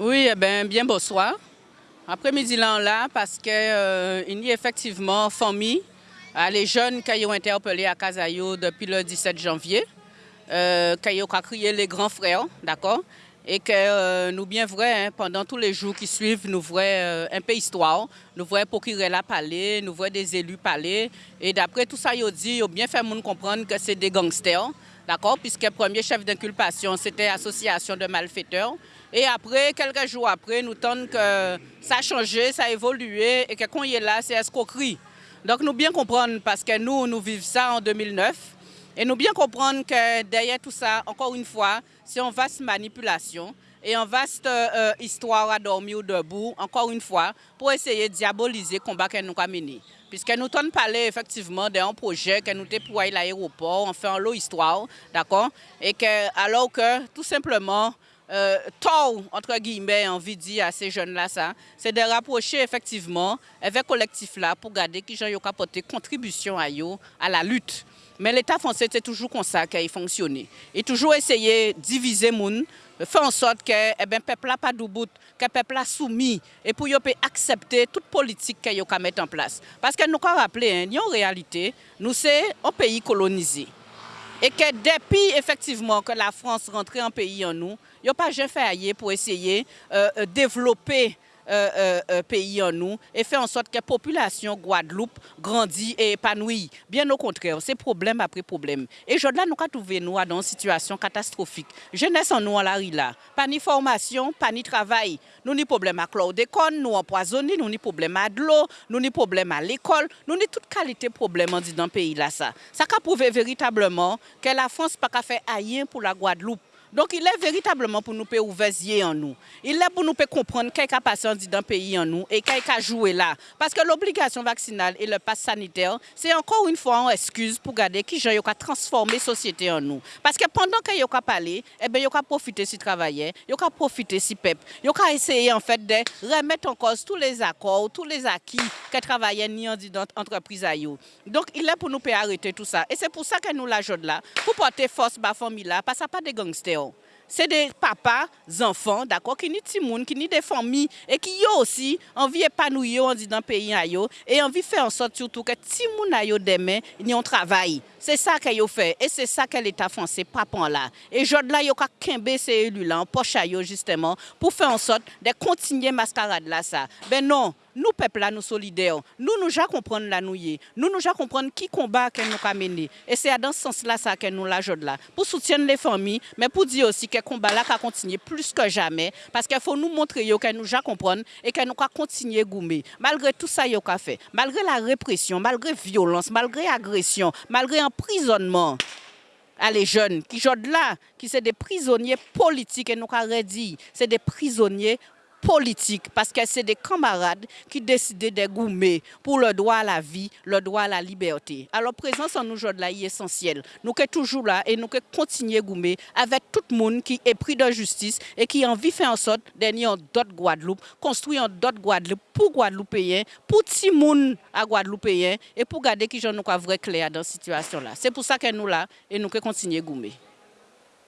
Oui, eh ben, bien bonsoir. Après-midi là, parce qu'il euh, y a effectivement famille, euh, les jeunes qui ont interpellé à Casayo depuis le 17 janvier, euh, qui ont crié les grands frères, d'accord? Et que nous bien vrai, hein, pendant tous les jours qui suivent, nous voyons un peu histoire, nous voyons procureur la parler, nous voyons des élus parler, et d'après tout ça, ils ont dit, ils ont bien fait comprendre que c'est des gangsters, d'accord, puisque premier chef d'inculpation, c'était association de malfaiteurs, et après, quelques jours après, nous tentons que ça a changé, ça a évolué, et que quand il est là, c'est escroquerie. Donc nous bien comprendre, parce que nous, nous vivons ça en 2009, et nous bien comprendre que derrière tout ça, encore une fois, c'est une vaste manipulation et une vaste euh, histoire à dormir debout, encore une fois, pour essayer de diaboliser le combat que nous avons mené. Puisque nous avons parlé effectivement d'un projet que nous pour l'aéroport, on fait un lot histoire, d'accord? Et que, alors que, tout simplement, euh, tort, entre guillemets, envie de dire à ces jeunes-là, ça, c'est de rapprocher effectivement avec le collectif-là pour garder qui ont apporté contribution à, à la lutte. Mais l'État français, c'est toujours comme ça qu'il fonctionné. Il toujours essayé de diviser les gens, faire en sorte que eh ben, peuple n'a pas de que le peuple a soumis et pour accepter toute politique qu'il a mettre en place. Parce que nous avons rappelé, hein, en réalité, nous sommes un pays colonisé. Et que depuis effectivement que la France rentrait en pays en nous, il n'y a pas jamais fait pour essayer de euh, euh, développer euh, euh, euh, pays en nous et faire en sorte que la population Guadeloupe grandit et épanouit. Bien au contraire, c'est problème après problème. Et aujourd'hui, nous avons trouvé nous dans une situation catastrophique. Jeunesse en nous à la là. Pas ni formation, pas ni travail. Nous avons problème à chlordécone, nous empoisonnés, nous avons problème à de l'eau, nous avons problème à l'école, nous avons toute qualité de problème dans le pays là. Ça, ça a prouvé véritablement que la France n'a pas fait rien pour la Guadeloupe. Donc il est véritablement pour nous ouvrir en nous. Il est pour nous comprendre quel a passé dans le pays en nous et quel a joué là. Parce que l'obligation vaccinale et le pass sanitaire, c'est encore une fois une excuse pour garder qui a transformé la société en nous. Parce que pendant qu'il a parlé, eh il a profité si travailler, il a profité si il a essayé en fait de remettre en cause tous les accords, tous les acquis que travaillait ni en entreprise à Donc il est pour nous arrêter tout ça. Et c'est pour ça que nous la là, pour porter force à la famille là, parce que pas des gangsters c'est des papas, enfants, d'accord, qui ni des qui des familles et qui ont aussi envie d'épanouir dans le pays et envie de faire en sorte surtout que les gens demain, ils ont travail. C'est ça qu'ils ont fait et c'est ça que l'État français pas là. Et je là, ils ont kembe ces élus là en poche justement pour faire en sorte de continuer mascarade là ça. Ben non, nous, peuple, là, nous solidaires. Nous, nous, déjà comprendre la nouille. Nous, nous, déjà comprendre qui combat que nous avons mené. Et c'est dans ce sens-là ça que nous l'ajouter là. Pour soutenir les familles, mais pour dire aussi que le combat là va continuer plus que jamais. Parce qu'il faut nous montrer que nous déjà comprendre et que nous allons continuer à gommer. Malgré tout ça, nous fait. Malgré la répression, malgré la violence, malgré l'agression, malgré l'emprisonnement à les jeunes qui sont là, qui sont des prisonniers politiques et nous avons dit, c'est des prisonniers politique parce que c'est des camarades qui décident de goumer pour le droit à la vie, le droit à la liberté. Alors, présence en nous aujourd'hui est essentielle. Nous sommes toujours là et nous continuer à goumer avec tout le monde qui est pris de justice et qui a envie de faire en sorte d'être d'autres Guadeloupe, construire d'autres Guadeloupe pour Guadeloupéens, pour tout le monde à Guadeloupéens et pour garder qui nous vrai clair dans cette situation-là. C'est pour ça que nous là et nous continuer à goumer.